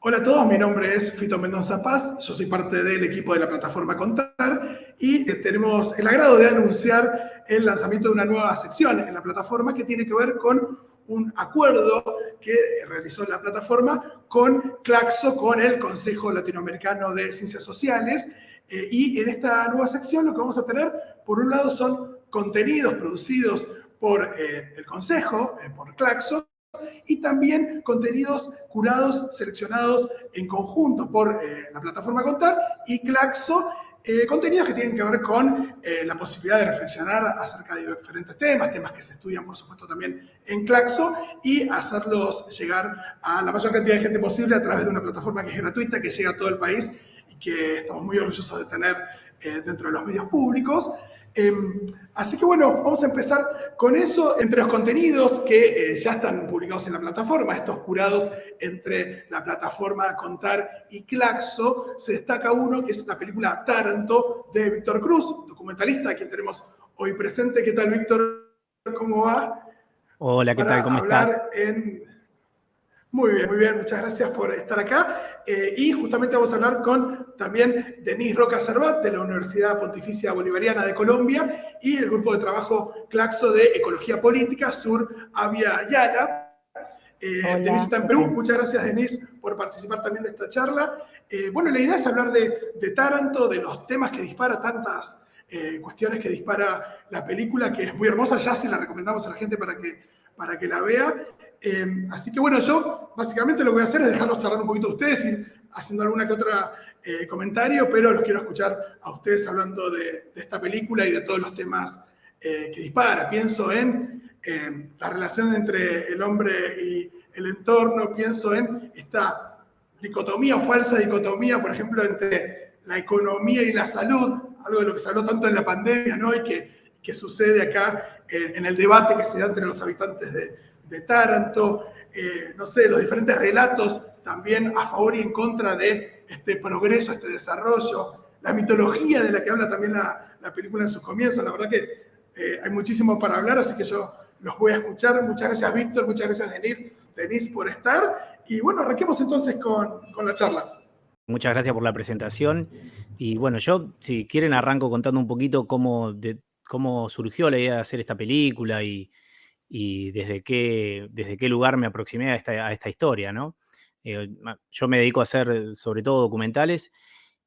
Hola a todos, mi nombre es Fito Mendoza Paz, yo soy parte del equipo de la plataforma Contar y eh, tenemos el agrado de anunciar el lanzamiento de una nueva sección en la plataforma que tiene que ver con un acuerdo que realizó la plataforma con Claxo, con el Consejo Latinoamericano de Ciencias Sociales. Eh, y en esta nueva sección lo que vamos a tener, por un lado, son contenidos producidos por eh, el Consejo, por Claxo, y también contenidos curados, seleccionados en conjunto por eh, la plataforma Contar y Claxo, eh, contenidos que tienen que ver con eh, la posibilidad de reflexionar acerca de diferentes temas, temas que se estudian, por supuesto, también en Claxo, y hacerlos llegar a la mayor cantidad de gente posible a través de una plataforma que es gratuita, que llega a todo el país y que estamos muy orgullosos de tener dentro de los medios públicos. Em, así que bueno, vamos a empezar con eso. Entre los contenidos que eh, ya están publicados en la plataforma, estos curados entre la plataforma Contar y Claxo, se destaca uno que es la película Taranto de Víctor Cruz, documentalista, a quien tenemos hoy presente. ¿Qué tal, Víctor? ¿Cómo va? Hola, ¿qué tal? ¿Cómo estás? En muy bien, muy bien, muchas gracias por estar acá. Eh, y justamente vamos a hablar con también Denise Roca Cervat de la Universidad Pontificia Bolivariana de Colombia y el grupo de trabajo Claxo de Ecología Política, Sur Avia Yala. Eh, Denise está en Perú. Muchas gracias, Denise, por participar también de esta charla. Eh, bueno, la idea es hablar de, de, Taranto, de los temas que dispara tantas cuestiones que dispara la película, que es muy hermosa. Ya se la recomendamos a la gente para que, para que la vea. Em, así que bueno, yo básicamente lo que voy a hacer es dejarlos charlar un poquito a ustedes y haciendo alguna que otra eh, comentario, pero los quiero escuchar a ustedes hablando de, esta película y de todos los temas eh, que dispara. Pienso en em, la relación entre el hombre y el entorno, pienso en esta dicotomía o falsa dicotomía, por ejemplo, entre la economía y la salud, algo de lo que se habló tanto en la pandemia, ¿no? Y que sucede acá en el debate que se da entre los habitantes de, de Taranto, eh, no sé, los diferentes relatos también a favor y en contra de este progreso, este desarrollo, la mitología de la que habla también la, película en sus comienzos. La verdad que eh, hay muchísimo para hablar, así que yo los voy a escuchar. Muchas gracias, Víctor, muchas gracias, Denise por estar. Y bueno, arranquemos entonces con, con la charla. Muchas gracias por la presentación. Y bueno, yo, si quieren, arranco contando un poquito cómo, cómo surgió la idea de hacer esta película y, y desde qué, desde qué lugar me aproximé a esta, historia, ¿no? Eh, yo me dedico a hacer sobre todo documentales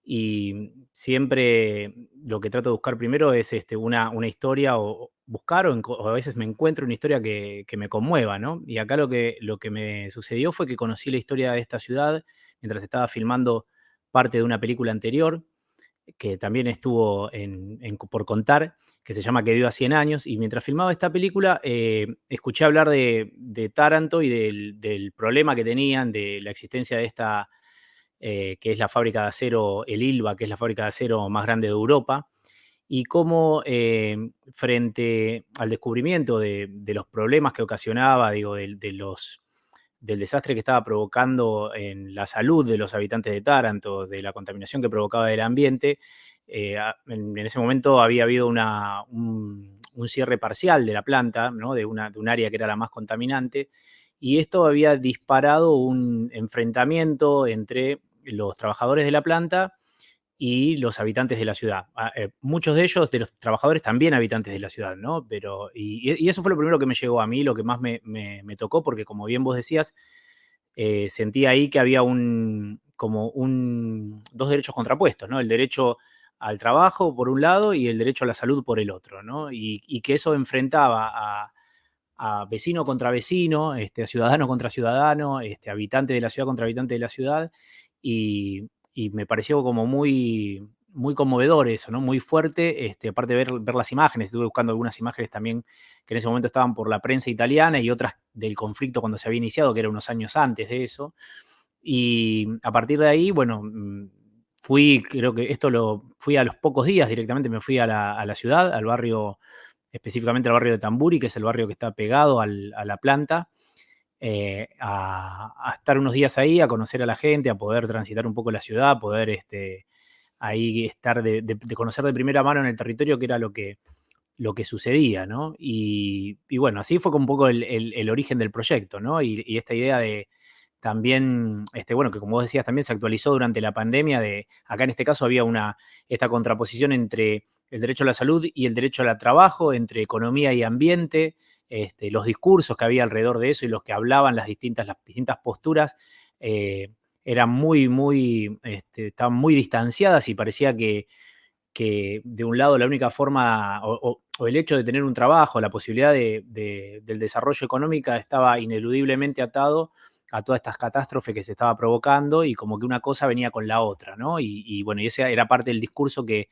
y siempre lo que trato de buscar primero es este, una, una historia o buscar o, a veces me encuentro una historia que, me conmueva, ¿no? Y acá lo que, lo que me sucedió fue que conocí la historia de esta ciudad mientras estaba filmando parte de una película anterior que también estuvo por contar, que se llama Que viva 100 años, y mientras filmaba esta película eh, escuché hablar de, Taranto y del, problema que tenían de la existencia de esta, eh, que es la fábrica de acero, el ILVA, que es la fábrica de acero más grande de Europa, y cómo eh, frente al descubrimiento de, los problemas que ocasionaba, digo, de los del desastre que estaba provocando en la salud de los habitantes de Taranto, de la contaminación que provocaba el ambiente, eh, en, ese momento había habido una, un, cierre parcial de la planta, ¿no? de, una, de un área que era la más contaminante, y esto había disparado un enfrentamiento entre los trabajadores de la planta y los habitantes de la ciudad. Ah, eh, muchos de ellos, de los trabajadores, también habitantes de la ciudad, ¿no? Pero, y, eso fue lo primero que me llegó a mí, lo que más me, tocó, porque como bien vos decías, eh, sentí ahí que había un, como un, dos derechos contrapuestos, ¿no? El derecho al trabajo por un lado y el derecho a la salud por el otro, ¿no? Y, que eso enfrentaba a, vecino contra vecino, este, a ciudadano contra ciudadano, este, habitante de la ciudad contra habitante de la ciudad, y, y me pareció como muy, muy conmovedor eso, ¿no? Muy fuerte, este, aparte de ver, ver las imágenes, estuve buscando algunas imágenes también que en ese momento estaban por la prensa italiana y otras del conflicto cuando se había iniciado, que era unos años antes de eso. Y a partir de ahí, bueno, mm, fui, creo que esto lo fui a los pocos días directamente, me fui a la, ciudad, al barrio, específicamente al barrio de Tamburi, que es el barrio que está pegado a la planta. Eh, a, estar unos días ahí, a conocer a la gente, a poder transitar un poco la ciudad, poder este, ahí estar de, conocer de primera mano en el territorio que era lo que, lo que sucedía, ¿no? Y, bueno, así fue un poco el, origen del proyecto, ¿no? Y, esta idea de, también, este, bueno, que como vos decías, también se actualizó durante la pandemia, de, acá en este caso había una, esta contraposición entre el derecho a la salud y el derecho al trabajo, entre economía y ambiente, este, los discursos que había alrededor de eso y los que hablaban las distintas, las distintas posturas, eh, eran muy, muy, este, estaban muy distanciadas y parecía que, que de un lado la única forma o, el hecho de tener un trabajo, la posibilidad de, del desarrollo económico estaba ineludiblemente atado a todas estas catástrofes que se estaba provocando y como que una cosa venía con la otra, ¿no? Y, bueno, y ese era parte del discurso que,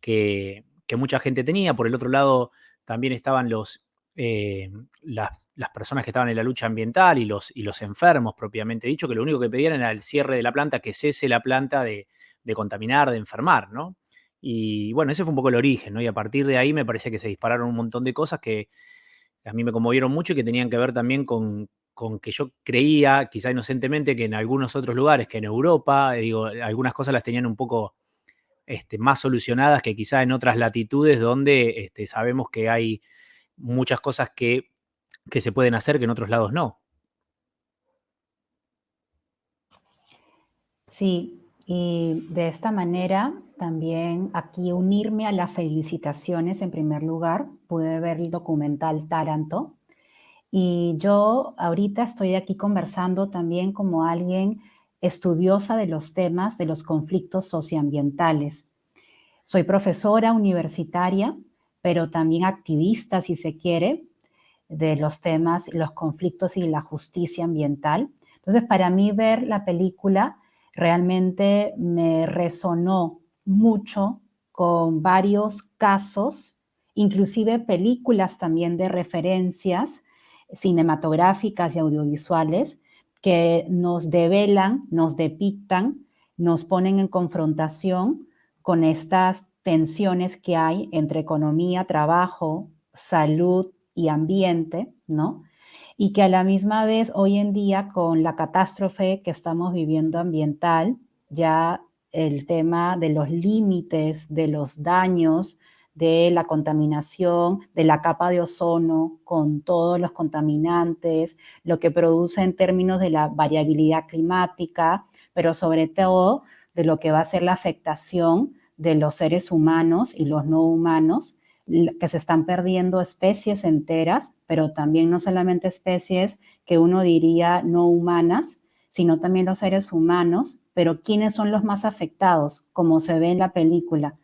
que, mucha gente tenía. Por el otro lado, también estaban los, eh, las, personas que estaban en la lucha ambiental y los, y los enfermos propiamente dicho, que lo único que pedían era el cierre de la planta, que cese la planta de, de contaminar, de enfermar, ¿no? Y bueno, ese fue un poco el origen, ¿no? Y a partir de ahí me parece que se dispararon un montón de cosas que a mí me conmovieron mucho y que tenían que ver también con, que yo creía, quizá inocentemente, que en algunos otros lugares, que en Europa, digo, algunas cosas las tenían un poco este, más solucionadas que quizá en otras latitudes donde este, sabemos que hay muchas cosas que, que se pueden hacer que en otros lados no. Sí, y de esta manera también aquí unirme a las felicitaciones en primer lugar. Pude ver el documental Taranto. Y yo ahorita estoy aquí conversando también como alguien estudiosa de los temas de los conflictos socioambientales. Soy profesora universitaria, pero también activista, si se quiere, de los temas, los conflictos y la justicia ambiental. Entonces, para mí ver la película realmente me resonó mucho con varios casos, inclusive películas también de referencias cinematográficas y audiovisuales que nos develan, nos depictan, nos ponen en confrontación con estas tensiones que hay entre economía, trabajo, salud y ambiente, ¿no? Y que a la misma vez hoy en día con la catástrofe que estamos viviendo ambiental, ya el tema de los límites, de los daños, de la contaminación, de la capa de ozono con todos los contaminantes, lo que produce en términos de la variabilidad climática, pero sobre todo de lo que va a ser la afectación de los seres humanos y los no humanos, que se están perdiendo especies enteras, pero también no solamente especies que uno diría no humanas, sino también los seres humanos pero ¿quiénes son los más afectados? Como se ve en la película,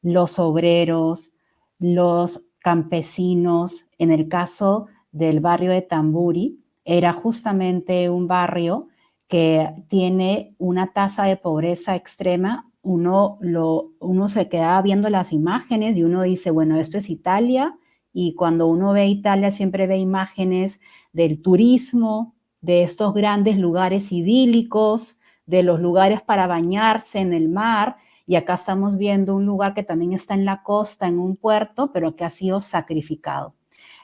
los obreros, los campesinos. En el caso del barrio de Tamburi, era justamente un barrio que tiene una tasa de pobreza extrema. Uno, lo, uno se quedaba viendo las imágenes y uno dice, bueno, esto es Italia, y cuando uno ve Italia siempre ve imágenes del turismo, de estos grandes lugares idílicos, de los lugares para bañarse en el mar, y acá estamos viendo un lugar que también está en la costa, en un puerto, pero que ha sido sacrificado.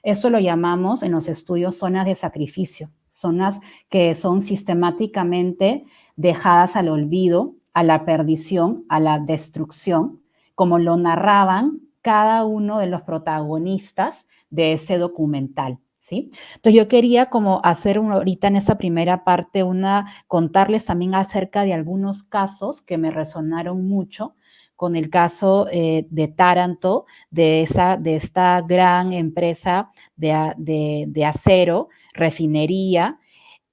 Eso lo llamamos en los estudios zonas de sacrificio, zonas que son sistemáticamente dejadas al olvido, a la perdición, a la destrucción, como lo narraban cada uno de los protagonistas de ese documental. Entonces yo quería como hacer ahorita en esa primera parte una, contarles también acerca de algunos casos que me resonaron mucho con el caso eh, de Taranto, de, esa, de esta gran empresa de, de acero, refinería,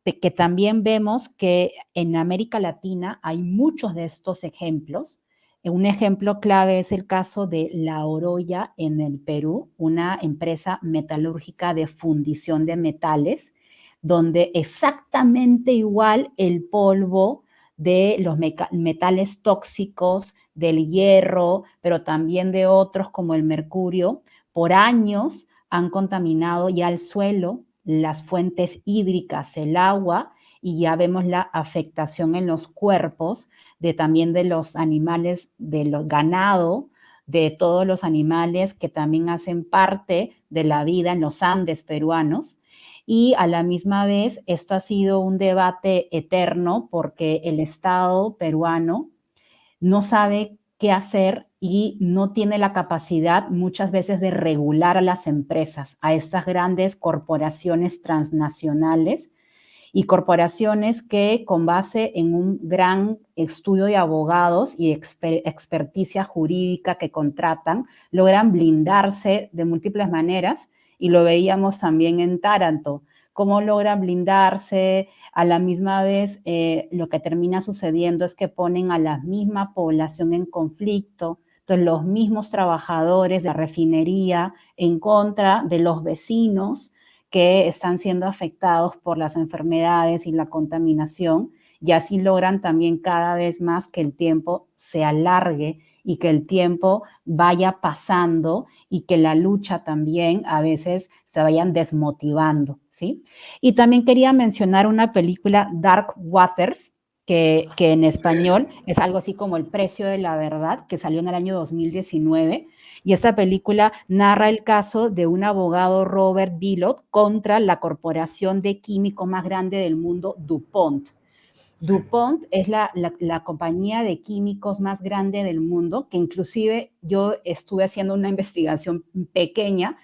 que también vemos que en América Latina hay muchos de estos ejemplos, un ejemplo clave es el caso de La Oroya en el Perú, una empresa metalúrgica de fundición de metales, donde exactamente igual el polvo de los metales tóxicos, del hierro, pero también de otros como el mercurio, por años han contaminado ya el suelo, las fuentes hídricas, el agua y ya vemos la afectación en los cuerpos de también de los animales, de los ganado, de todos los animales que también hacen parte de la vida en los Andes peruanos. Y a la misma vez, esto ha sido un debate eterno porque el Estado peruano no sabe qué hacer y no tiene la capacidad muchas veces de regular a las empresas, a estas grandes corporaciones transnacionales y corporaciones que con base en un gran estudio de abogados y experticia jurídica que contratan, logran blindarse de múltiples maneras y lo veíamos también en Taranto, cómo logran blindarse, a la misma vez eh, lo que termina sucediendo es que ponen a la misma población en conflicto, entonces los mismos trabajadores de la refinería en contra de los vecinos, que están siendo afectados por las enfermedades y la contaminación y así logran también cada vez más que el tiempo se alargue y que el tiempo vaya pasando y que la lucha también a veces se vayan desmotivando, ¿sí? Y también quería mencionar una película, Dark Waters, que, que, en español es algo así como El precio de la verdad, que salió en el año 2019, y esta película narra el caso de un abogado, Robert Billot, contra la corporación de químico más grande del mundo, DuPont. DuPont es la, compañía de químicos más grande del mundo, que inclusive yo estuve haciendo una investigación pequeña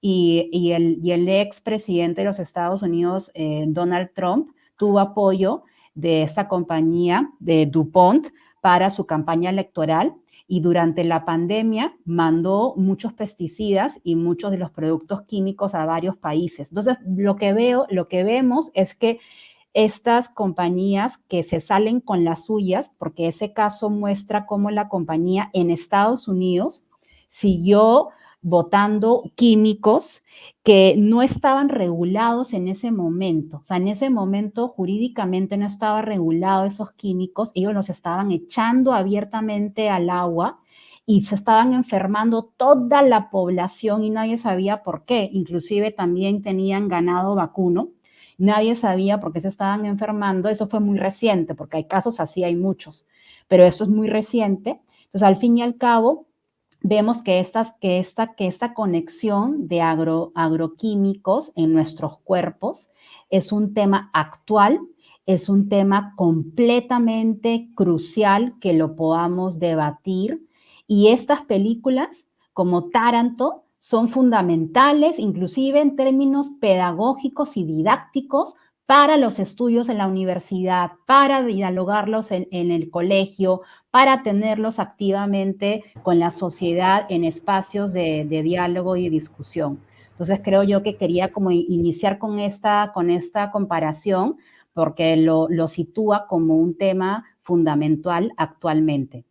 y, el, y el expresidente de los Estados Unidos, eh, Donald Trump, tuvo apoyo de esta compañía de DuPont para su campaña electoral y durante la pandemia mandó muchos pesticidas y muchos de los productos químicos a varios países. Entonces, lo que veo, lo que vemos es que estas compañías que se salen con las suyas, porque ese caso muestra cómo la compañía en Estados Unidos siguió botando químicos que no estaban regulados en ese momento. O sea, en ese momento jurídicamente no estaba regulado esos químicos, ellos los estaban echando abiertamente al agua y se estaban enfermando toda la población y nadie sabía por qué. Inclusive también tenían ganado vacuno. Nadie sabía por qué se estaban enfermando. Eso fue muy reciente, porque hay casos así, hay muchos, pero esto es muy reciente. Entonces, al fin y al cabo, vemos que, que, esta, que esta conexión de agro, agroquímicos en nuestros cuerpos es un tema actual, es un tema completamente crucial que lo podamos debatir. Y estas películas, como Taranto, son fundamentales, inclusive en términos pedagógicos y didácticos, para los estudios en la universidad, para dialogarlos en, el colegio, para tenerlos activamente con la sociedad en espacios de, diálogo y discusión. Entonces creo yo que quería como iniciar con esta, con esta comparación porque lo, sitúa como un tema fundamental actualmente.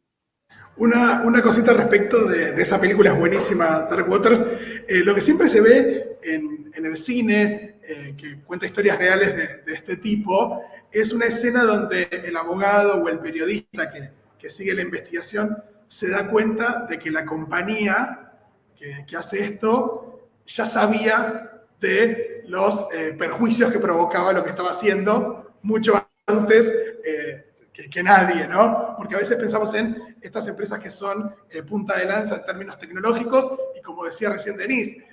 Una, cosita respecto de, esa película es buenísima, Dark Waters. Eh, lo que siempre se ve en, en el cine eh, que cuenta historias reales de, este tipo, es una escena donde el abogado o el periodista que, que, sigue la investigación se da cuenta de que la compañía que, hace esto ya sabía de los eh, perjuicios que provocaba lo que estaba haciendo mucho antes eh, que, nadie, ¿no? Porque a veces pensamos en estas empresas que son punta de lanza en términos tecnológicos y como decía recién Denise,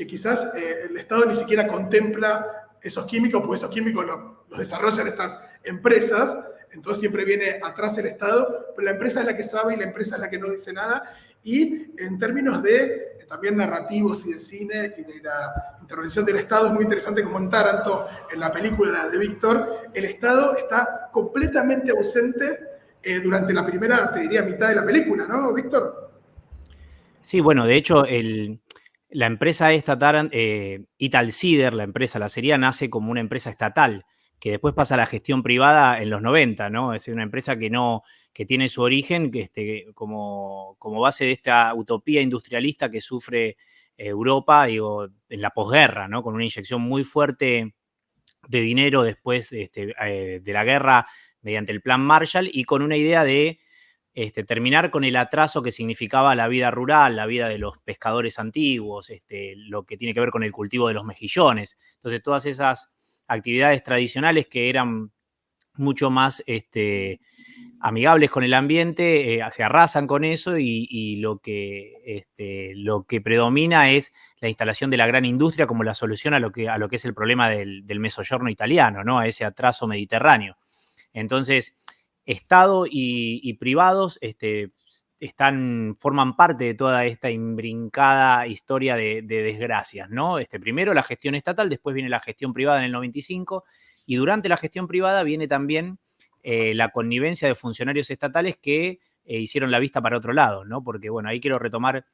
que quizás eh, el Estado ni siquiera contempla esos químicos, porque esos químicos los desarrollan estas empresas, entonces siempre viene atrás el Estado, pero la empresa es la que sabe y la empresa es la que no dice nada. Y en términos de eh, también narrativos y de cine y de la intervención del Estado, es muy interesante como en Taranto, en la película de Víctor, el Estado está completamente ausente eh, durante la primera, te diría, mitad de la película, ¿no, Víctor? Sí, bueno, de hecho, la empresa esta, eh, Italcider, la empresa, la serie, nace como una empresa estatal, que después pasa a la gestión privada en los 90, ¿no? Es una empresa que no, que tiene su origen este, como, como base de esta utopía industrialista que sufre Europa, digo, en la posguerra, ¿no? Con una inyección muy fuerte de dinero después de, este, eh, de la guerra mediante el plan Marshall y con una idea de este, terminar con el atraso que significaba la vida rural, la vida de los pescadores antiguos, este, lo que tiene que ver con el cultivo de los mejillones. Entonces, todas esas actividades tradicionales que eran mucho más este, amigables con el ambiente, eh, se arrasan con eso y, lo, que, este, lo que predomina es la instalación de la gran industria como la solución a lo que, a lo que es el problema del, mesoyorno italiano, ¿no? a ese atraso mediterráneo. Entonces, Estado y, privados este, están, forman parte de toda esta imbrincada historia de, desgracias, ¿no? Este, primero la gestión estatal, después viene la gestión privada en el 95 y durante la gestión privada viene también eh, la connivencia de funcionarios estatales que eh, hicieron la vista para otro lado, ¿no? Porque, bueno, ahí quiero retomar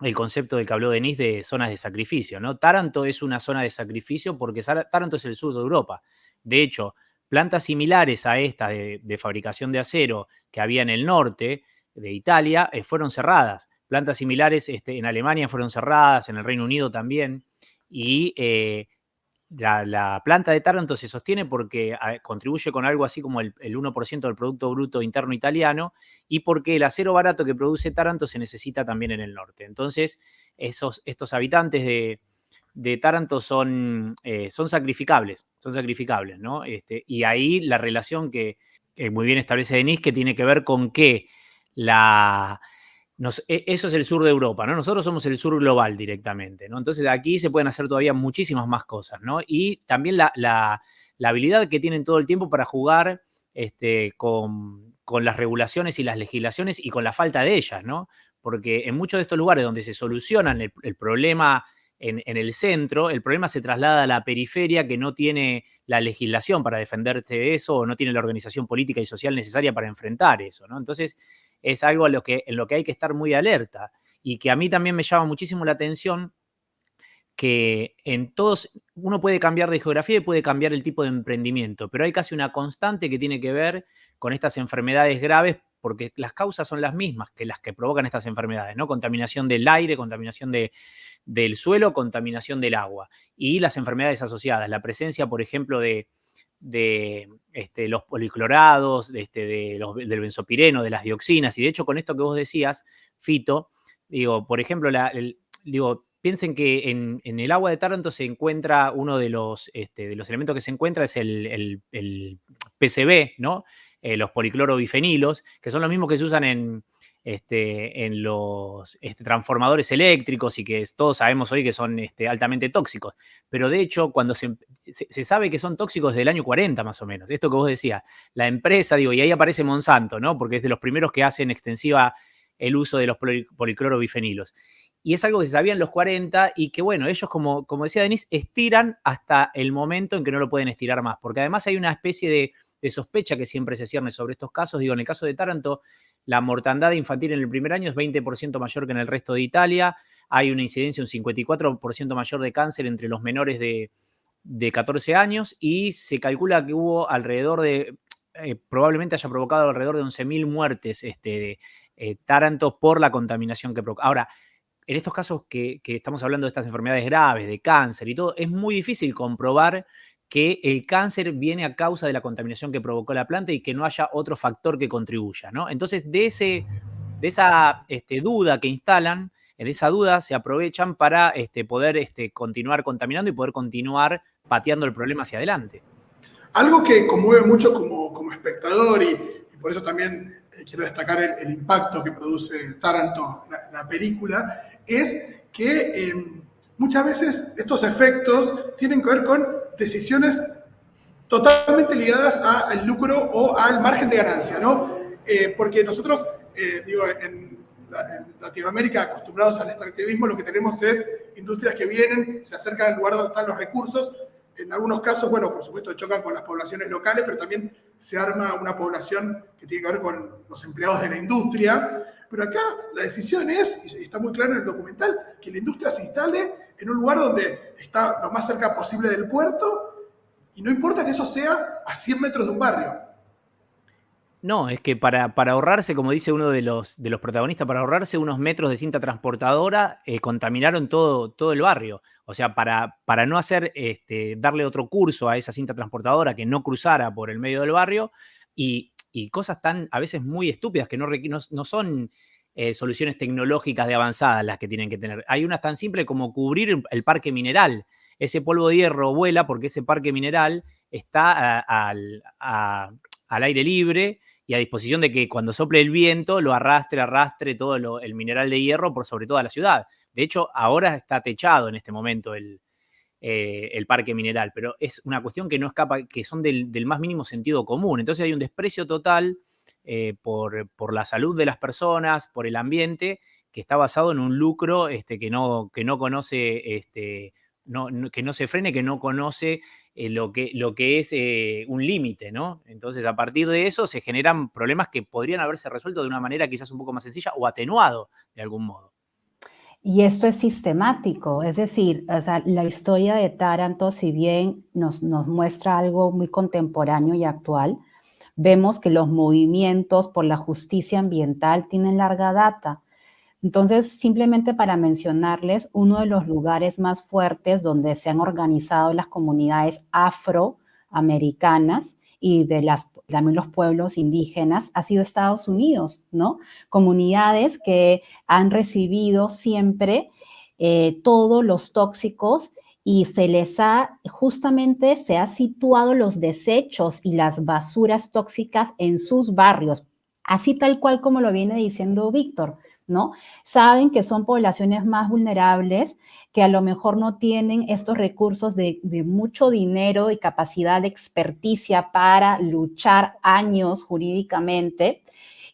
el concepto del que habló Denis de zonas de sacrificio, ¿no? Taranto es una zona de sacrificio porque Taranto es el sur de Europa. De hecho, plantas similares a esta de, fabricación de acero que había en el norte de Italia eh, fueron cerradas. Plantas similares este, en Alemania fueron cerradas, en el Reino Unido también. Y la, planta de Taranto se sostiene porque contribuye con algo así como el, 1% del Producto Bruto Interno Italiano y porque el acero barato que produce Taranto se necesita también en el norte. Entonces, esos, estos habitantes de, Taranto son, eh, son sacrificables, son sacrificables, ¿no? Este, y ahí la relación que, que muy bien establece Denis, que tiene que ver con que e, eso es el sur de Europa, ¿no? Nosotros somos el sur global directamente, ¿no? Entonces aquí se pueden hacer todavía muchísimas más cosas, ¿no? Y también la, habilidad que tienen todo el tiempo para jugar este, con, las regulaciones y las legislaciones y con la falta de ellas, ¿no? Porque en muchos de estos lugares donde se solucionan el, problema en, el centro, el problema se traslada a la periferia que no tiene la legislación para defenderse de eso o no tiene la organización política y social necesaria para enfrentar eso. Entonces, es algo lo que, en lo que hay que estar muy alerta y que a mí también me llama muchísimo la atención que en todos, uno puede cambiar de geografía y puede cambiar el tipo de emprendimiento, pero hay casi una constante que tiene que ver con estas enfermedades graves porque las causas son las mismas que las que provocan estas enfermedades, ¿no? Contaminación del aire, contaminación de, del suelo, contaminación del agua y las enfermedades asociadas, la presencia, por ejemplo, de, de este, los policlorados, de este, de los, del benzopireno, de las dioxinas. Y de hecho, con esto que vos decías, Fito, digo, por ejemplo, la, digo, piensen que en, el agua de Taranto se encuentra uno de los, este, de los elementos que se encuentra es el, PCB, ¿no? Eh, los policlorobifenilos, que son los mismos que se usan en, este, en los este, transformadores eléctricos y que todos sabemos hoy que son este, altamente tóxicos. Pero de hecho, cuando se, sabe que son tóxicos desde el año 40 más o menos, esto que vos decías, la empresa, digo, y ahí aparece Monsanto, ¿no? Porque es de los primeros que hacen extensiva el uso de los policlorobifenilos. Y es algo que se sabía en los 40 y que, bueno, ellos, como, como decía Denise, estiran hasta el momento en que no lo pueden estirar más. Porque además hay una especie de, de sospecha que siempre se cierne sobre estos casos. Digo, en el caso de Taranto, la mortandad infantil en el primer año es 20% mayor que en el resto de Italia. Hay una incidencia un 54% mayor de cáncer entre los menores de, 14 años y se calcula que hubo alrededor de, eh, probablemente haya provocado alrededor de 11.000 muertes este, eh, Taranto por la contaminación que provoca. Ahora, en estos casos que, estamos hablando de estas enfermedades graves, de cáncer y todo, es muy difícil comprobar que el cáncer viene a causa de la contaminación que provocó la planta y que no haya otro factor que contribuya, ¿no? Entonces, de, ese, de esa este, duda que instalan, en esa duda se aprovechan para este, poder este, continuar contaminando y poder continuar pateando el problema hacia adelante. Algo que conmueve mucho como, como espectador y, por eso también eh, quiero destacar el, impacto que produce Taranto, la, película, es que em, muchas veces estos efectos tienen que ver con decisiones totalmente ligadas al lucro o al margen de ganancia, ¿no? Eh, porque nosotros, eh, digo, en, Latinoamérica, acostumbrados al extractivismo, lo que tenemos es industrias que vienen, se acercan al lugar donde están los recursos, en algunos casos, bueno, por supuesto chocan con las poblaciones locales, pero también se arma una población que tiene que ver con los empleados de la industria. Pero acá la decisión es, y está muy claro en el documental, que la industria se instale en un lugar donde está lo más cerca posible del puerto y no importa que eso sea a 100 metros de un barrio. No, es que para, para ahorrarse, como dice uno de los, de los protagonistas, para ahorrarse unos metros de cinta transportadora, eh, contaminaron todo, todo el barrio. O sea, para, para no hacer, este, darle otro curso a esa cinta transportadora que no cruzara por el medio del barrio y, cosas tan a veces muy estúpidas que no, no, no son eh, soluciones tecnológicas de avanzadas las que tienen que tener. Hay unas tan simples como cubrir el parque mineral. Ese polvo de hierro vuela porque ese parque mineral está al, aire libre y a disposición de que cuando sople el viento lo arrastre, arrastre todo el mineral de hierro por sobre toda la ciudad. De hecho, ahora está techado en este momento el, eh, el parque mineral, pero es una cuestión que no escapa, que son del, más mínimo sentido común. Entonces hay un desprecio total eh, por, por, la salud de las personas, por el ambiente, que está basado en un lucro este, que, no, que no conoce este, que no se frene, que no conoce eh, lo, que, lo que es un límite, ¿no? Entonces, a partir de eso se generan problemas que podrían haberse resuelto de una manera quizás un poco más sencilla o atenuado de algún modo. Y esto es sistemático, es decir, la historia de Taranto, si bien nos, nos muestra algo muy contemporáneo y actual, vemos que los movimientos por la justicia ambiental tienen larga data. Entonces, simplemente para mencionarles, uno de los lugares más fuertes donde se han organizado las comunidades afroamericanas y de las, los pueblos indígenas ha sido Estados Unidos, ¿no? Comunidades que han recibido siempre eh, todos los tóxicos y se les ha, justamente se ha situado los desechos y las basuras tóxicas en sus barrios, así tal cual como lo viene diciendo Víctor. ¿No? Saben que son poblaciones más vulnerables, que a lo mejor no tienen estos recursos de, mucho dinero y capacidad de experticia para luchar años jurídicamente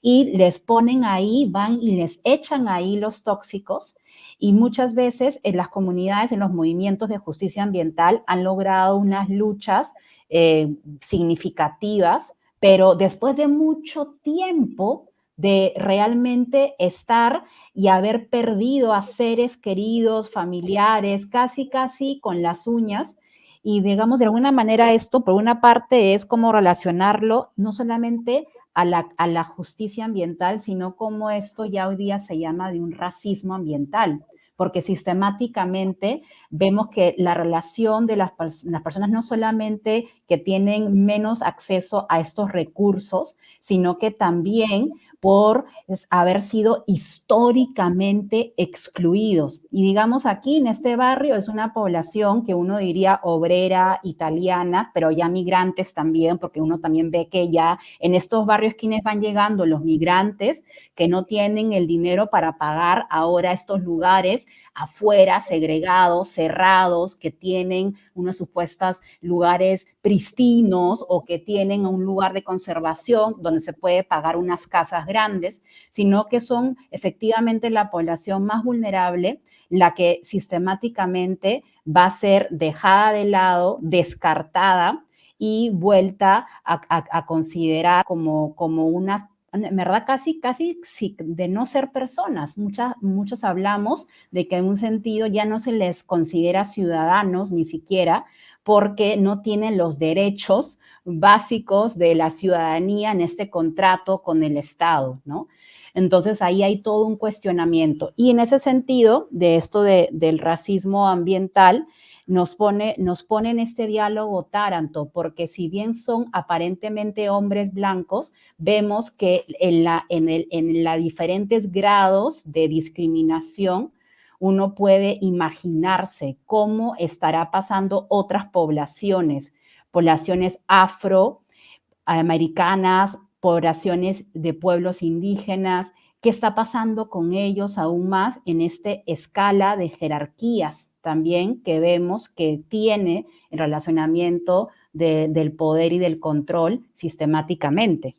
y les ponen ahí, van y les echan ahí los tóxicos y muchas veces en las comunidades, en los movimientos de justicia ambiental han logrado unas luchas eh, significativas, pero después de mucho tiempo de realmente estar y haber perdido a seres queridos, familiares, casi, casi con las uñas. Y digamos, de alguna manera esto, por una parte, es como relacionarlo no solamente a la, a la justicia ambiental, sino como esto ya hoy día se llama de un racismo ambiental porque sistemáticamente vemos que la relación de las, las, personas no solamente que tienen menos acceso a estos recursos, sino que también por haber sido históricamente excluidos. Y digamos aquí en este barrio es una población que uno diría obrera italiana, pero ya migrantes también, porque uno también ve que ya en estos barrios quienes van llegando, los migrantes que no tienen el dinero para pagar ahora estos lugares afuera, segregados, cerrados, que tienen unos supuestos lugares pristinos o que tienen un lugar de conservación donde se puede pagar unas casas grandes, sino que son efectivamente la población más vulnerable, la que sistemáticamente va a ser dejada de lado, descartada y vuelta a, considerar como, como unas en verdad casi, casi de no ser personas. Muchas, muchos hablamos de que en un sentido ya no se les considera ciudadanos ni siquiera porque no tienen los derechos básicos de la ciudadanía en este contrato con el Estado, ¿no? Entonces ahí hay todo un cuestionamiento. Y en ese sentido, de esto del racismo ambiental, nos pone, nos pone en este diálogo Taranto, porque si bien son aparentemente hombres blancos, vemos que en la, en el, en diferentes grados de discriminación, uno puede imaginarse cómo estará pasando otras poblaciones, poblaciones afroamericanas, poblaciones de pueblos indígenas, qué está pasando con ellos aún más en esta escala de jerarquías también que vemos que tiene el relacionamiento del poder y del control sistemáticamente.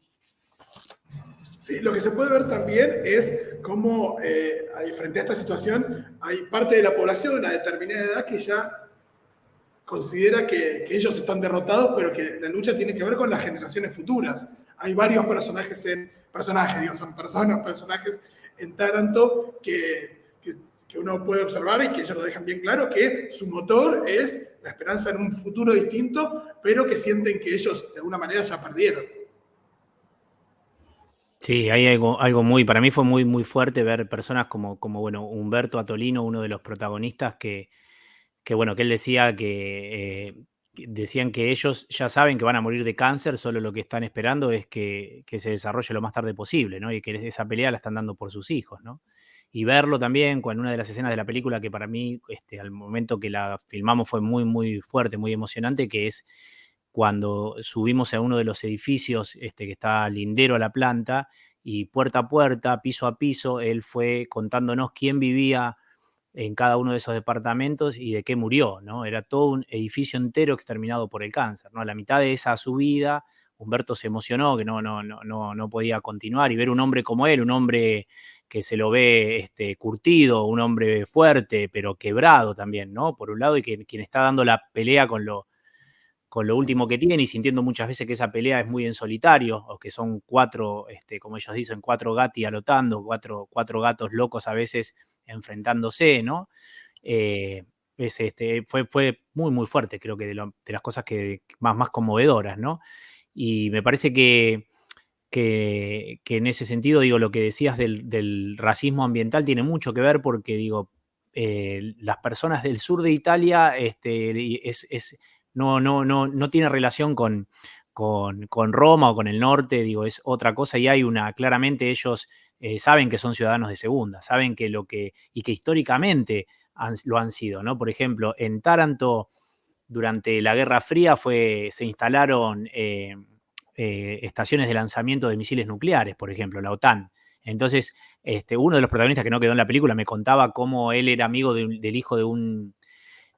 Sí, lo que se puede ver también es cómo eh, frente a esta situación hay parte de la población, una determinada edad, que ya considera que, ellos están derrotados, pero que la lucha tiene que ver con las generaciones futuras. Hay varios personajes en, personajes, digo, son personas, personajes en Taranto que que uno puede observar y que ellos lo dejan bien claro, que su motor es la esperanza en un futuro distinto, pero que sienten que ellos de alguna manera ya perdieron. Sí, hay algo, algo muy, para mí fue muy, muy fuerte ver personas como, como bueno, Humberto Atolino, uno de los protagonistas, que, que bueno, que él decía que, eh, decían que ellos ya saben que van a morir de cáncer, solo lo que están esperando es que, que, se desarrolle lo más tarde posible, ¿no? Y que esa pelea la están dando por sus hijos, ¿no? y verlo también con una de las escenas de la película que para mí, este, al momento que la filmamos fue muy, muy fuerte, muy emocionante, que es cuando subimos a uno de los edificios este, que está lindero a la planta y puerta a puerta, piso a piso, él fue contándonos quién vivía en cada uno de esos departamentos y de qué murió, ¿no? Era todo un edificio entero exterminado por el cáncer, ¿no? A la mitad de esa subida Humberto se emocionó, que no, no, no, no podía continuar y ver un hombre como él, un hombre que se lo ve este, curtido, un hombre fuerte, pero quebrado también, ¿no? Por un lado, y que quien está dando la pelea con lo, con lo último que tiene y sintiendo muchas veces que esa pelea es muy en solitario, o que son cuatro, este, como ellos dicen, cuatro gati alotando, cuatro, cuatro gatos locos a veces enfrentándose, ¿no? Eh, este, fue, fue muy, muy fuerte, creo que de, las cosas que, más, más conmovedoras, ¿no? Y me parece que, que, en ese sentido, digo, lo que decías del, racismo ambiental tiene mucho que ver porque, digo, eh, las personas del sur de Italia este, es, no, no, no, no tiene relación con, con, Roma o con el norte, digo, es otra cosa y hay una, claramente ellos eh, saben que son ciudadanos de segunda, saben que lo que, y que históricamente lo han sido, ¿no? Por ejemplo, en Taranto, durante la Guerra Fría, fue, se instalaron eh, eh, estaciones de lanzamiento de misiles nucleares, por ejemplo, la OTAN. Entonces, este, uno de los protagonistas que no quedó en la película me contaba cómo él era amigo del hijo de un,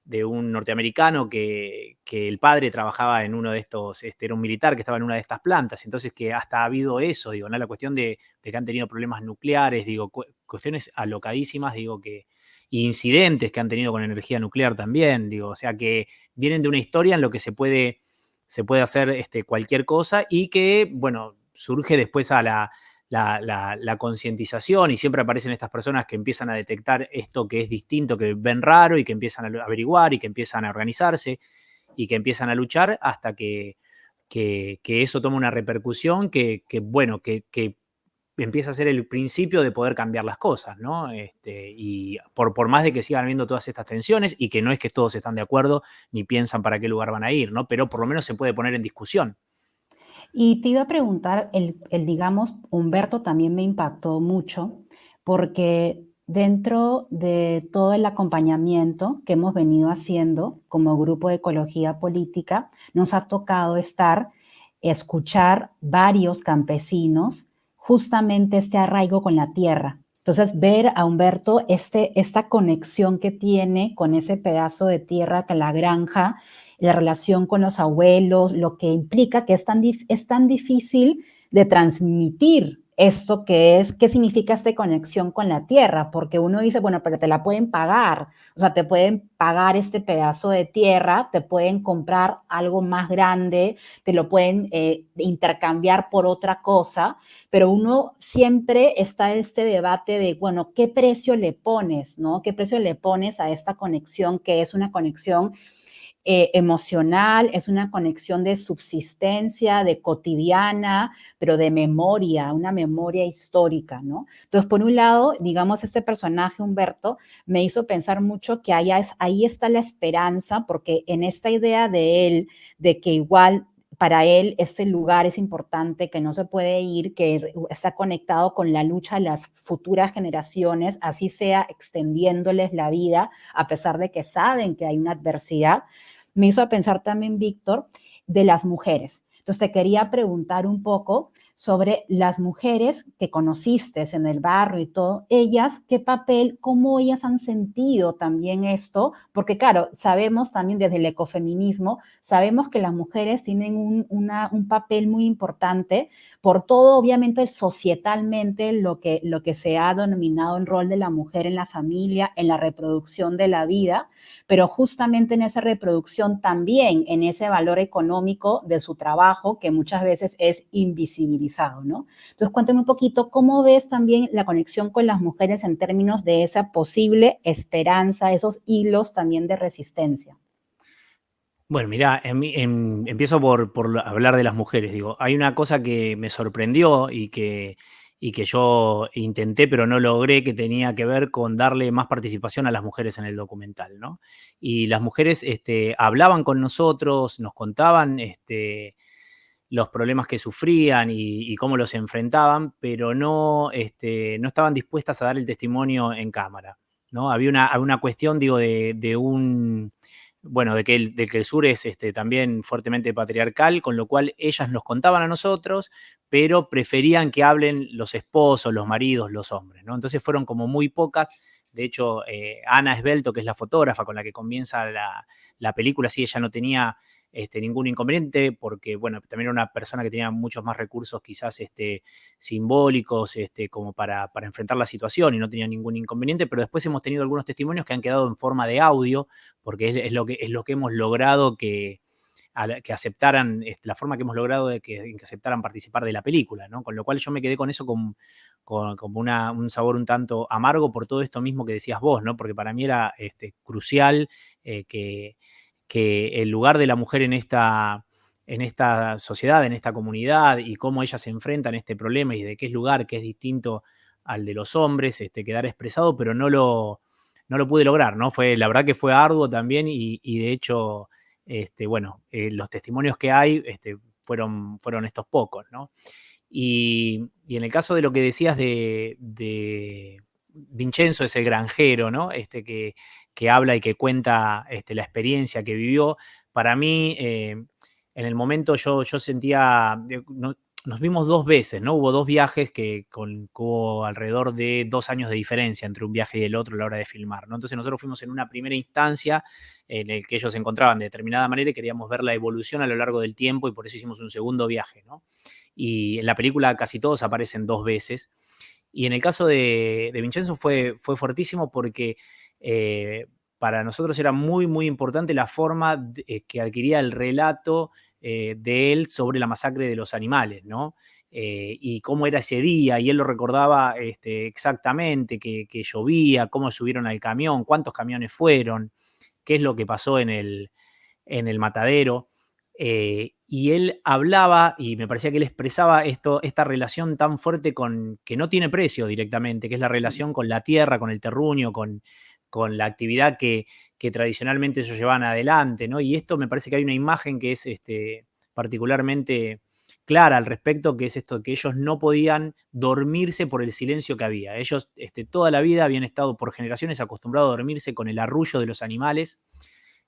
de un norteamericano que, el padre trabajaba en uno de estos, este, era un militar que estaba en una de estas plantas, entonces que hasta ha habido eso, digo, ¿no? La cuestión de, que han tenido problemas nucleares, digo, cuestiones alocadísimas, digo, que, incidentes que han tenido con energía nuclear también, digo, o sea que vienen de una historia en lo que se puede, se puede hacer este, cualquier cosa y que, bueno, surge después a la, la, concientización y siempre aparecen estas personas que empiezan a detectar esto que es distinto, que ven raro y que empiezan a averiguar y que empiezan a organizarse y que empiezan a luchar hasta que, eso toma una repercusión que, bueno, que, empieza a ser el principio de poder cambiar las cosas, ¿no? Este, y por, por más de que sigan habiendo todas estas tensiones y que no es que todos están de acuerdo ni piensan para qué lugar van a ir, ¿no? Pero por lo menos se puede poner en discusión. Y te iba a preguntar, el, digamos, Humberto también me impactó mucho porque dentro de todo el acompañamiento que hemos venido haciendo como grupo de ecología política, nos ha tocado estar, escuchar varios campesinos justamente este arraigo con la tierra. Entonces, ver a Humberto este, esta conexión que tiene con ese pedazo de tierra que la granja la relación con los abuelos, lo que implica que es tan, es tan difícil de transmitir esto que es, qué significa esta conexión con la tierra, porque uno dice, bueno, pero te la pueden pagar, o sea, te pueden pagar este pedazo de tierra, te pueden comprar algo más grande, te lo pueden eh, intercambiar por otra cosa, pero uno siempre está en este debate de, bueno, ¿qué precio le pones, no? ¿Qué precio le pones a esta conexión que es una conexión eh, emocional, es una conexión de subsistencia, de cotidiana, pero de memoria, una memoria histórica, ¿no? Entonces, por un lado, digamos, este personaje, Humberto, me hizo pensar mucho que ahí, ahí está la esperanza, porque en esta idea de él, de que igual para él ese lugar es importante, que no se puede ir, que está conectado con la lucha de las futuras generaciones, así sea extendiéndoles la vida, a pesar de que saben que hay una adversidad me hizo pensar también, Víctor, de las mujeres. Entonces te quería preguntar un poco sobre las mujeres que conociste en el barrio y todo, ellas, qué papel, cómo ellas han sentido también esto, porque claro, sabemos también desde el ecofeminismo, sabemos que las mujeres tienen un, un papel muy importante por todo, obviamente, societalmente, lo que, lo que se ha denominado el rol de la mujer en la familia, en la reproducción de la vida, pero justamente en esa reproducción también en ese valor económico de su trabajo que muchas veces es ¿no? Entonces, cuéntame un poquito cómo ves también la conexión con las mujeres en términos de esa posible esperanza, esos hilos también de resistencia. Bueno, mira, empiezo por, por, hablar de las mujeres. Digo, hay una cosa que me sorprendió y que y que yo intenté pero no logré, que tenía que ver con darle más participación a las mujeres en el documental, ¿no? Y las mujeres este, hablaban con nosotros, nos contaban este, los problemas que sufrían y, cómo los enfrentaban, pero no, este, no estaban dispuestas a dar el testimonio en cámara, ¿no? Había una, una cuestión, digo, de un bueno, de que, el, que sur es este, también fuertemente patriarcal, con lo cual ellas nos contaban a nosotros, pero preferían que hablen los esposos, los maridos, los hombres, ¿no? Entonces fueron como muy pocas. De hecho, eh, Ana Esbelto, que es la fotógrafa con la que comienza la, película, sí, ella no tenía este, ningún inconveniente, porque, bueno, también era una persona que tenía muchos más recursos quizás este, simbólicos este, como para, enfrentar la situación y no tenía ningún inconveniente, pero después hemos tenido algunos testimonios que han quedado en forma de audio, porque es, lo, que, es lo que hemos logrado que, que aceptaran, la forma que hemos logrado de que, aceptaran participar de la película, ¿no? Con lo cual yo me quedé con eso con, como un sabor un tanto amargo por todo esto mismo que decías vos, ¿no? Porque para mí era este, crucial eh, que, que el lugar de la mujer en esta, en esta sociedad, en esta comunidad y cómo ella se enfrenta a este problema y de qué es lugar que es distinto al de los hombres, este, quedar expresado, pero no lo, no lo pude lograr, ¿no? Fue, la verdad que fue arduo también y, y de hecho este, bueno, eh, los testimonios que hay este, fueron, fueron estos pocos, ¿no? Y, en el caso de lo que decías de, Vincenzo, es el granjero, ¿no? Este, que, habla y que cuenta este, la experiencia que vivió. Para mí, eh, en el momento yo, yo sentía, nos vimos dos veces, ¿no? Hubo dos viajes que con, hubo alrededor de dos años de diferencia entre un viaje y el otro a la hora de filmar, ¿no? Entonces nosotros fuimos en una primera instancia en el que ellos se encontraban de determinada manera y queríamos ver la evolución a lo largo del tiempo y por eso hicimos un segundo viaje, ¿no? Y en la película casi todos aparecen dos veces. Y en el caso de, Vincenzo fue, fue fuertísimo porque eh, para nosotros era muy, muy importante la forma eh, que adquiría el relato eh, de él sobre la masacre de los animales, ¿no? Y cómo era ese día, y él lo recordaba este, exactamente, que, llovía, cómo subieron al camión, cuántos camiones fueron, qué es lo que pasó en el, en el matadero. Eh, y él hablaba, y me parecía que él expresaba esto, esta relación tan fuerte con, que no tiene precio directamente, que es la relación con la tierra, con el terruño, con, con la actividad que, que tradicionalmente ellos llevaban adelante, ¿no? Y esto me parece que hay una imagen que es este, particularmente clara al respecto, que es esto, que ellos no podían dormirse por el silencio que había. Ellos este, toda la vida habían estado por generaciones acostumbrados a dormirse con el arrullo de los animales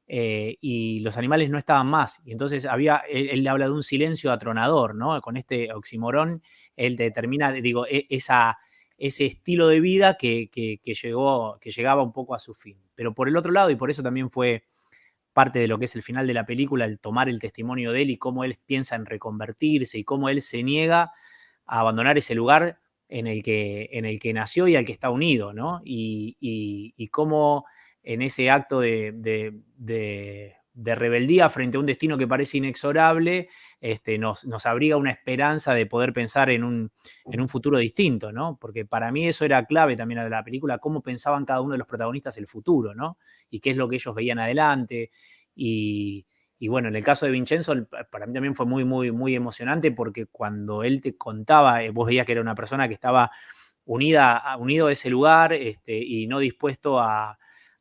eh, y los animales no estaban más. Y entonces había, él, le habla de un silencio atronador, ¿no? Con este oximorón, él determina, digo, e, esa, ese estilo de vida que, llegó, que llegaba un poco a su fin. Pero por el otro lado, y por eso también fue parte de lo que es el final de la película, el tomar el testimonio de él y cómo él piensa en reconvertirse y cómo él se niega a abandonar ese lugar en el que, en el que nació y al que está unido, ¿no? Y, cómo en ese acto de de rebeldía frente a un destino que parece inexorable, este, nos, nos, abriga una esperanza de poder pensar en un, en un, futuro distinto, ¿no? Porque para mí eso era clave también de la película, cómo pensaban cada uno de los protagonistas el futuro, ¿no? Y qué es lo que ellos veían adelante. Y, bueno, en el caso de Vincenzo, para mí también fue muy, muy, muy emocionante porque cuando él te contaba, eh, vos veías que era una persona que estaba unida, unido a ese lugar este, y no dispuesto a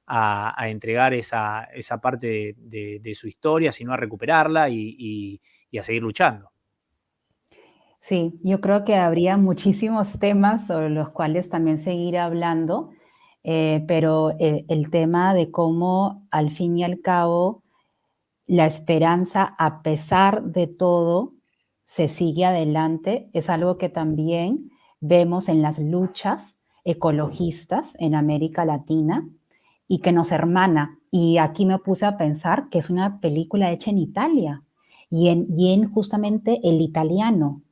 a, entregar esa, parte de, su historia, sino a recuperarla y, a seguir luchando. Sí, yo creo que habría muchísimos temas sobre los cuales también seguir hablando, eh, pero eh, el tema de cómo al fin y al cabo la esperanza, a pesar de todo, se sigue adelante, es algo que también vemos en las luchas ecologistas en América Latina, y que nos hermana. Y aquí me puse a pensar que es una película hecha en Italia y en, y en justamente el italiano.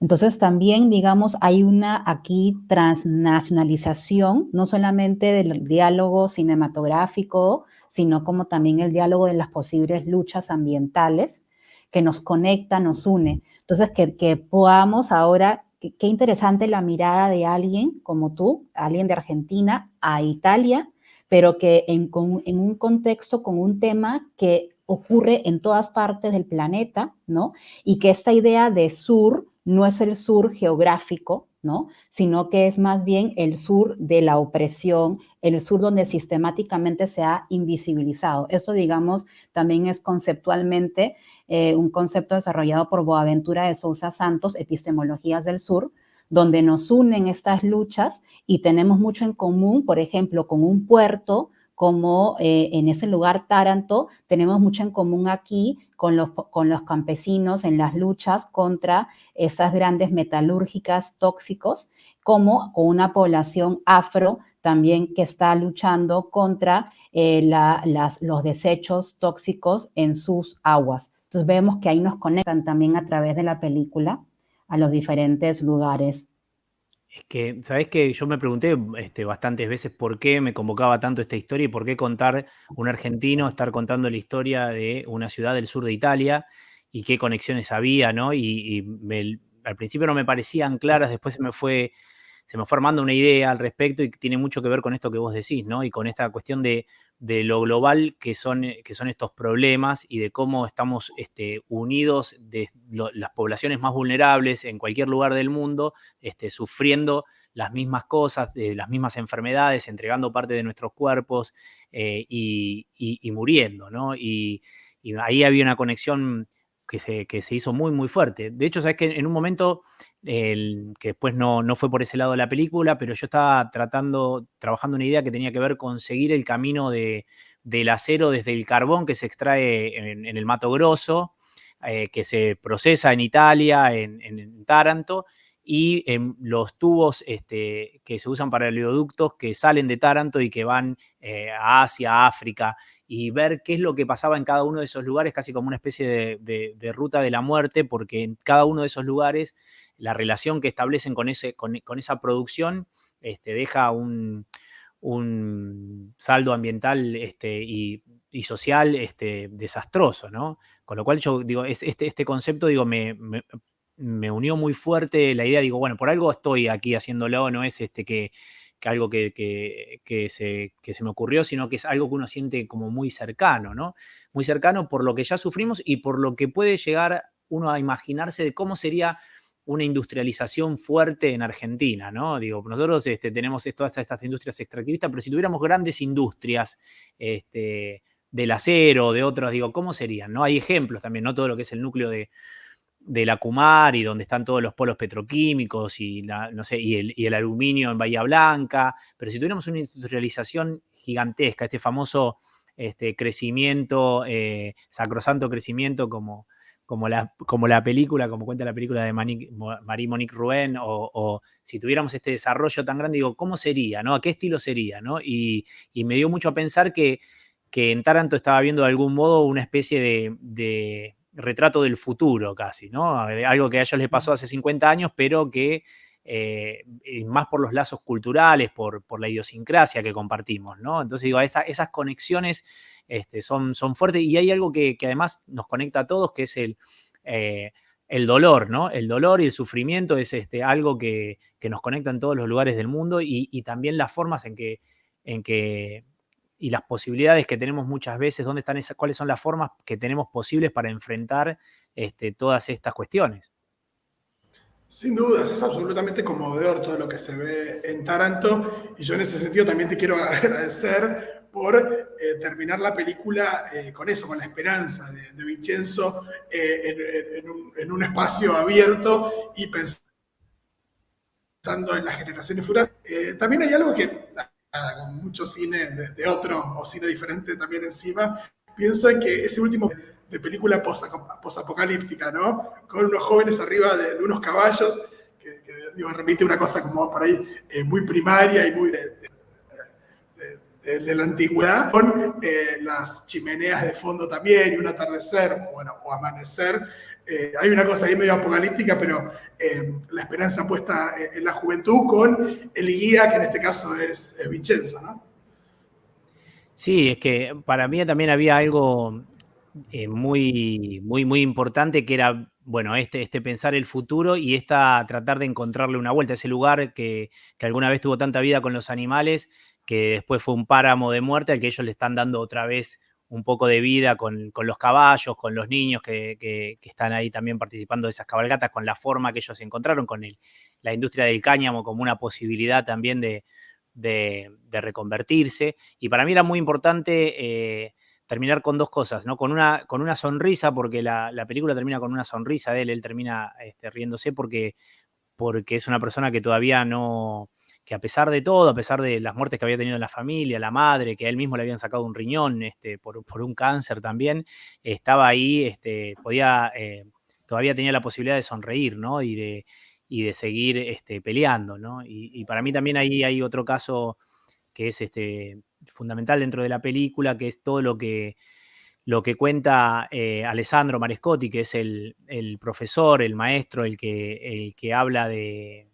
Entonces también, digamos, hay una aquí transnacionalización, no solamente del diálogo cinematográfico, sino como también el diálogo de las posibles luchas ambientales que nos conecta, nos une. Entonces, que, que podamos ahora, qué interesante la mirada de alguien como tú, alguien de Argentina a Italia, pero que en, un contexto con un tema que ocurre en todas partes del planeta, ¿no? Y que esta idea de sur no es el sur geográfico, ¿no? Sino que es más bien el sur de la opresión, el sur donde sistemáticamente se ha invisibilizado. Esto, digamos, también es conceptualmente eh, un concepto desarrollado por Boaventura de Sousa Santos, Epistemologías del Sur, donde nos unen estas luchas y tenemos mucho en común, por ejemplo, con un puerto como eh, en ese lugar Taranto, tenemos mucho en común aquí con los, con los campesinos en las luchas contra esas grandes metalúrgicas tóxicos, como con una población afro también que está luchando contra eh, las, los desechos tóxicos en sus aguas. Entonces vemos que ahí nos conectan también a través de la película a los diferentes lugares. Es que, ¿sabes qué? Yo me pregunté este, bastantes veces por qué me convocaba tanto esta historia y por qué contar un argentino, estar contando la historia de una ciudad del sur de Italia y qué conexiones había, ¿no? Y, al principio no me parecían claras, después se me fue se me fue armando una idea al respecto y tiene mucho que ver con esto que vos decís, ¿no? Y con esta cuestión de, lo global que son, que son estos problemas y de cómo estamos este, unidos de las poblaciones más vulnerables en cualquier lugar del mundo, este, sufriendo las mismas cosas, las mismas enfermedades, entregando parte de nuestros cuerpos eh, y, muriendo, ¿no? y ahí había una conexión que se, que se hizo muy, muy fuerte. De hecho, sabes que en un momento, que después no, no, fue por ese lado de la película, pero yo estaba tratando, trabajando una idea que tenía que ver con seguir el camino de, del acero desde el carbón que se extrae en, el Mato Grosso, eh, que se procesa en Italia, en, en Taranto, y en los tubos este, que se usan para oleoductos que salen de Taranto y que van eh, a Asia, África y ver qué es lo que pasaba en cada uno de esos lugares, casi como una especie de, ruta de la muerte, porque en cada uno de esos lugares la relación que establecen con, ese, con, esa producción este, deja un, saldo ambiental este, y, social este, desastroso, ¿no? Con lo cual yo digo, este, este concepto, digo, me, me, unió muy fuerte la idea, digo, bueno, por algo estoy aquí haciéndolo, no es este que que algo que, se, se, me ocurrió, sino que es algo que uno siente como muy cercano, ¿no? Muy cercano por lo que ya sufrimos y por lo que puede llegar uno a imaginarse de cómo sería una industrialización fuerte en Argentina, ¿no? Digo, nosotros este, tenemos todas estas industrias extractivistas, pero si tuviéramos grandes industrias este, del acero, de otros, digo, ¿cómo serían? ¿no? Hay ejemplos también, ¿no? Todo lo que es el núcleo de, de la Cumar y donde están todos los polos petroquímicos y, no sé, y, el, aluminio en Bahía Blanca, pero si tuviéramos una industrialización gigantesca, este famoso este, crecimiento, eh, sacrosanto crecimiento como, como, la, como la película, como cuenta la película de Marie-Monique Rouen, o, si tuviéramos este desarrollo tan grande, digo, ¿cómo sería? ¿no? ¿A qué estilo sería? ¿no? Y, me dio mucho a pensar que, que en Taranto estaba viendo de algún modo una especie de retrato del futuro casi, ¿no? Algo que a ellos les pasó hace 50 años, pero que eh, más por los lazos culturales, por, por, la idiosincrasia que compartimos, ¿no? Entonces digo, esas conexiones este, son, son fuertes y hay algo que, además nos conecta a todos, que es el, eh, el dolor, ¿no? El dolor y el sufrimiento es este, algo que, nos conecta en todos los lugares del mundo y, y también las formas en que, en que y las posibilidades que tenemos muchas veces, dónde están esas, cuáles son las formas que tenemos posibles para enfrentar este, todas estas cuestiones. Sin dudas, es absolutamente conmovedor todo lo que se ve en Taranto y yo en ese sentido también te quiero agradecer por eh, terminar la película eh, con eso, con la esperanza de, Vincenzo eh, en, un, espacio abierto y pensando en las generaciones futuras. también hay algo que con mucho cine de, otro o cine diferente también encima, pienso en que ese último de película posapocalíptica, ¿no? Con unos jóvenes arriba de, unos caballos, que, digo, remite una cosa como por ahí eh, muy primaria y muy de, la antigüedad, con eh, las chimeneas de fondo también y un atardecer, bueno, o amanecer, eh, hay una cosa ahí medio apocalíptica, pero eh, la esperanza puesta en la juventud con el guía, que en este caso es, Vincenzo, ¿no? Sí, es que para mí también había algo eh, muy, muy, muy importante que era, bueno, este, este pensar el futuro y esta tratar de encontrarle una vuelta ese lugar que, que alguna vez tuvo tanta vida con los animales, que después fue un páramo de muerte al que ellos le están dando otra vez un poco de vida con, los caballos, con los niños que, están ahí también participando de esas cabalgatas, con la forma que ellos encontraron, con el, la industria del cáñamo como una posibilidad también de, reconvertirse. Y para mí era muy importante eh, terminar con dos cosas, ¿no? Con una, con una sonrisa, porque la, película termina con una sonrisa de él, él termina este, riéndose porque, porque es una persona que todavía no que a pesar de todo, a pesar de las muertes que había tenido en la familia, la madre, que a él mismo le habían sacado un riñón este, por, un cáncer también, estaba ahí, este, podía, eh, todavía tenía la posibilidad de sonreír, ¿no? Y de, seguir este, peleando, ¿no? Y, para mí también ahí hay otro caso que es este, fundamental dentro de la película, que es todo lo que, lo que cuenta eh, Alessandro Marescotti, que es el, profesor, el maestro, el que, el que habla de,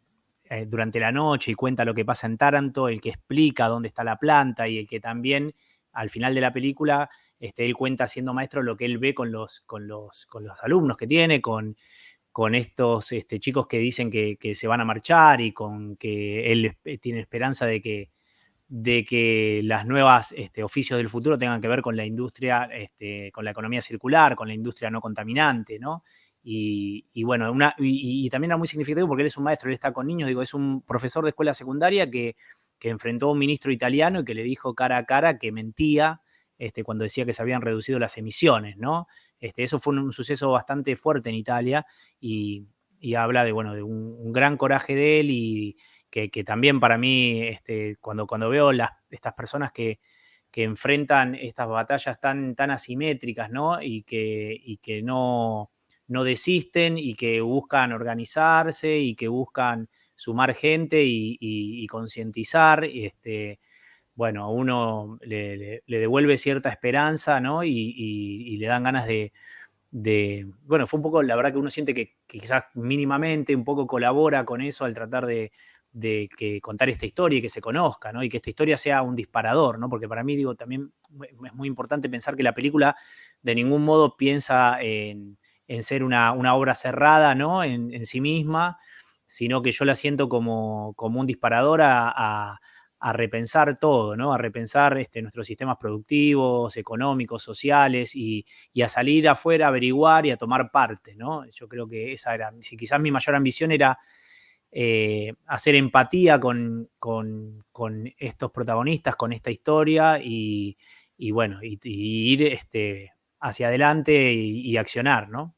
eh, durante la noche y cuenta lo que pasa en Taranto, el que explica dónde está la planta y el que también al final de la película este, él cuenta siendo maestro lo que él ve con los, con los, con los alumnos que tiene, con, con estos este, chicos que dicen que, se van a marchar y con que él tiene esperanza de que, de que las nuevas este, oficios del futuro tengan que ver con la industria, este, con la economía circular, con la industria no contaminante, ¿no? Y, bueno, una, y, también era muy significativo porque él es un maestro, él está con niños, digo, es un profesor de escuela secundaria que, que enfrentó a un ministro italiano y que le dijo cara a cara que mentía este, cuando decía que se habían reducido las emisiones, ¿no? Este, eso fue un, suceso bastante fuerte en Italia y, habla de, bueno, de un gran coraje de él y, que, también para mí, este, cuando, cuando veo las, estas personas que, enfrentan estas batallas tan, tan asimétricas, ¿no? Y que, que no, no desisten y que buscan organizarse y que buscan sumar gente y, concientizar, este, bueno, a uno le, devuelve cierta esperanza, ¿no? Y, le dan ganas de, bueno, fue un poco, la verdad que uno siente que, quizás mínimamente un poco colabora con eso al tratar de, de que contar esta historia y que se conozca, ¿no? Y que esta historia sea un disparador, ¿no? Porque para mí, digo, también es muy importante pensar que la película de ningún modo piensa en, ser una, obra cerrada, ¿no? En, sí misma, sino que yo la siento como, como un disparador a, repensar todo, ¿no? A repensar este, nuestros sistemas productivos, económicos, sociales y, y, a salir afuera, a averiguar y a tomar parte, ¿no? Yo creo que esa era, si quizás mi mayor ambición era eh, hacer empatía con, estos protagonistas, con esta historia y, bueno, y, ir este, hacia adelante y, accionar, ¿no?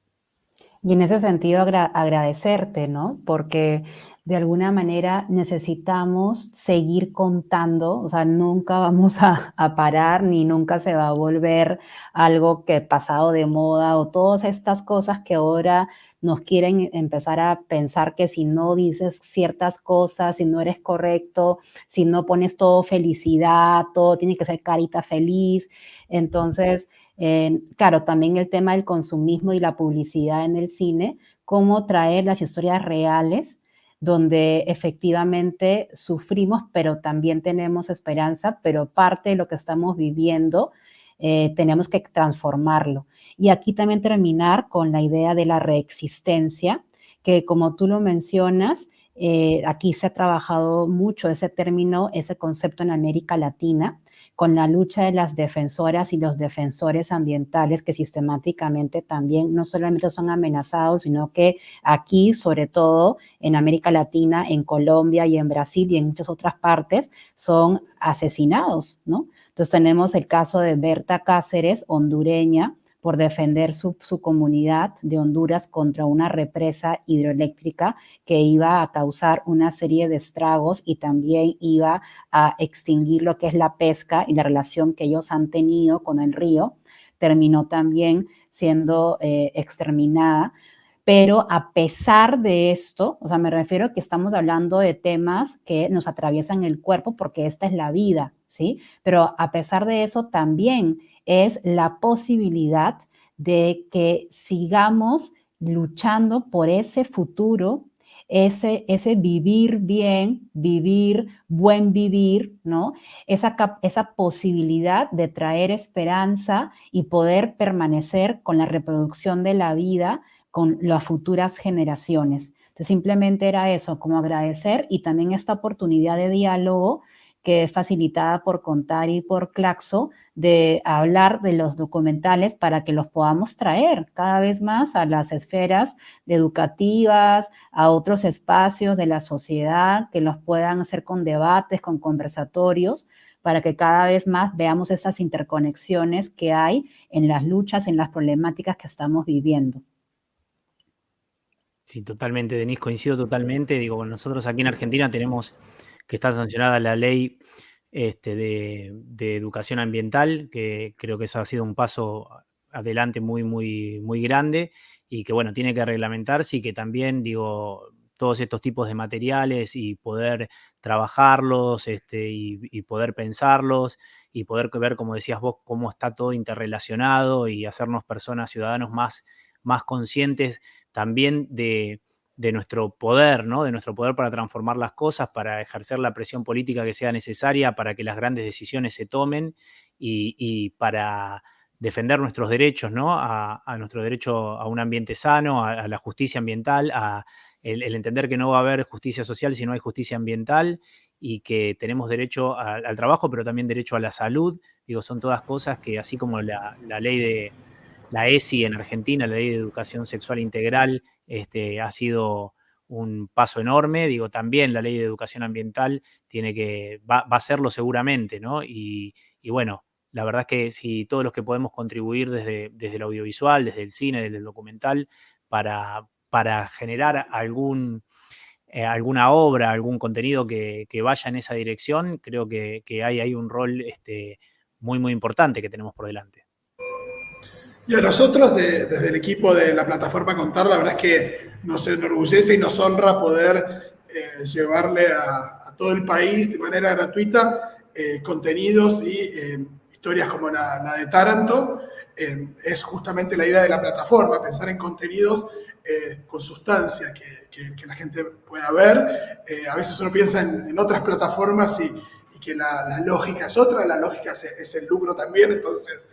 Y en ese sentido agradecerte, ¿no? Porque de alguna manera necesitamos seguir contando, o sea, nunca vamos a, parar ni nunca se va a volver algo que pasado de moda o todas estas cosas que ahora nos quieren empezar a pensar que si no dices ciertas cosas, si no eres correcto, si no pones todo felicidad, todo tiene que ser carita feliz. Entonces, eh, claro, también el tema del consumismo y la publicidad en el cine, cómo traer las historias reales donde efectivamente sufrimos, pero también tenemos esperanza, pero parte de lo que estamos viviendo eh, tenemos que transformarlo. Y aquí también terminar con la idea de la reexistencia, que como tú lo mencionas, eh, aquí se ha trabajado mucho ese término, ese concepto en América Latina, con la lucha de las defensoras y los defensores ambientales que sistemáticamente también no solamente son amenazados, sino que aquí, sobre todo en América Latina, en Colombia y en Brasil y en muchas otras partes, son asesinados, ¿no? Entonces tenemos el caso de Berta Cáceres, hondureña, por defender su, comunidad de Honduras contra una represa hidroeléctrica que iba a causar una serie de estragos y también iba a extinguir lo que es la pesca y la relación que ellos han tenido con el río. Terminó también siendo eh, exterminada. Pero a pesar de esto, o sea, me refiero que estamos hablando de temas que nos atraviesan el cuerpo porque esta es la vida, Pero a pesar de eso también es la posibilidad de que sigamos luchando por ese futuro, ese, ese vivir bien, vivir, buen vivir, ¿no? Esa, esa posibilidad de traer esperanza y poder permanecer con la reproducción de la vida con las futuras generaciones. Entonces, simplemente era eso, como agradecer y también esta oportunidad de diálogo que es facilitada por Contar y por Claxo, de hablar de los documentales para que los podamos traer cada vez más a las esferas educativas, a otros espacios de la sociedad, que los puedan hacer con debates, con conversatorios, para que cada vez más veamos esas interconexiones que hay en las luchas, en las problemáticas que estamos viviendo. Sí, totalmente, Denise, coincido totalmente. Digo, nosotros aquí en Argentina tenemos que está sancionada la ley este, de, educación ambiental, que creo que eso ha sido un paso adelante muy, muy, muy grande y que, bueno, tiene que reglamentarse y que también, digo, todos estos tipos de materiales y poder trabajarlos este, y, poder pensarlos y poder ver, como decías vos, cómo está todo interrelacionado y hacernos personas, ciudadanos más, más conscientes también de, nuestro poder, ¿no? De nuestro poder para transformar las cosas, para ejercer la presión política que sea necesaria para que las grandes decisiones se tomen y para defender nuestros derechos, ¿no? A, nuestro derecho a un ambiente sano, a, la justicia ambiental, a el, entender que no va a haber justicia social si no hay justicia ambiental y que tenemos derecho al trabajo, pero también derecho a la salud. Digo, son todas cosas que así como la, ley de la ESI en Argentina, la ley de educación sexual integral, este, ha sido un paso enorme. Digo, también la ley de educación ambiental tiene que, va, a serlo seguramente, ¿no? Y, bueno, la verdad es que si todos los que podemos contribuir desde, desde el audiovisual, desde el cine, desde el documental, para, para generar algún, eh, alguna obra, algún contenido que, vaya en esa dirección, creo que, hay ahí un rol este, muy, muy importante que tenemos por delante. Y a nosotros, desde el equipo de la plataforma Contar, la verdad es que nos enorgullece y nos honra poder eh, llevarle a, todo el país de manera gratuita eh, contenidos y historias como la, de Taranto, eh, es justamente la idea de la plataforma, pensar en contenidos eh, con sustancia que, la gente pueda ver. Eh, a veces uno piensa en, otras plataformas y, que la, lógica es otra, la lógica es, el lucro también, entonces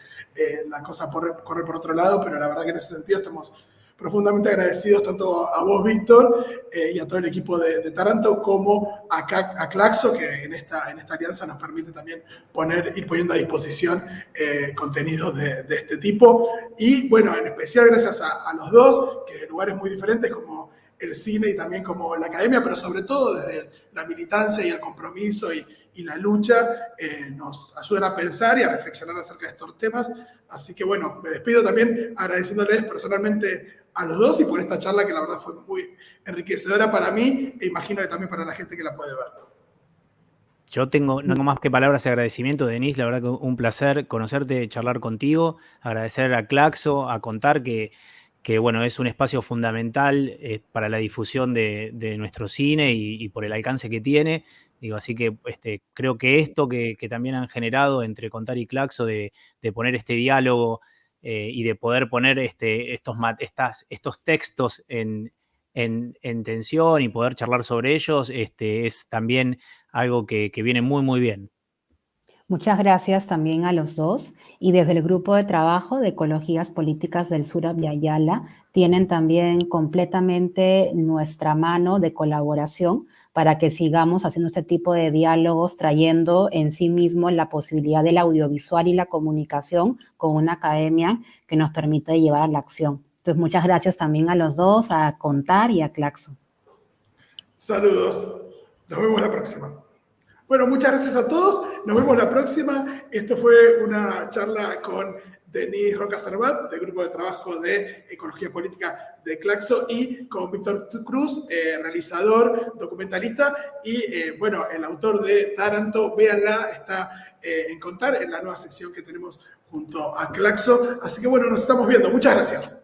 la cosa corre por otro lado, pero la verdad que en ese sentido estamos profundamente agradecidos tanto a vos, Víctor, eh, y a todo el equipo de, Taranto, como a, a, Claxo, que en esta, en esta alianza nos permite también poner, ir poniendo a disposición eh, contenidos de, este tipo. Y bueno, en especial gracias a, a los dos, que de lugares muy diferentes como el cine y también como la academia, pero sobre todo desde la militancia y el compromiso y, y la lucha eh, nos ayudan a pensar y a reflexionar acerca de estos temas. Así que bueno, me despido también agradeciéndoles personalmente a los dos y por esta charla que la verdad fue muy enriquecedora para mí e imagino que también para la gente que la puede ver. Yo tengo, no tengo más que palabras de agradecimiento, Denise. La verdad que un placer conocerte, charlar contigo, agradecer a Claxo, a contar que que bueno, es un espacio fundamental eh, para la difusión de, nuestro cine y, por el alcance que tiene. Digo, así que este, creo que esto que, también han generado entre Contar y Claxo de, poner este diálogo eh, y de poder poner este, estos, estos textos en, en, tensión y poder charlar sobre ellos, este, es también algo que, que viene muy, muy bien. Muchas gracias también a los dos. Y desde el Grupo de Trabajo de Ecologías Políticas del Sur Ayala tienen también completamente nuestra mano de colaboración para que sigamos haciendo este tipo de diálogos, trayendo en sí mismo la posibilidad del audiovisual y la comunicación con una academia que nos permite llevar a la acción. Entonces, muchas gracias también a los dos, a Contar y a Claxo. Saludos. Nos vemos la próxima. Bueno, muchas gracias a todos. Nos vemos la próxima. Esto fue una charla con Denis Roca Cervat, del Grupo de Trabajo de Ecología Política de Claxo, y con Víctor Cruz, eh, realizador, documentalista, y eh, bueno, el autor de Taranto, véanla, está eh, en Contar, en la nueva sección que tenemos junto a Claxo. Así que bueno, nos estamos viendo. Muchas gracias.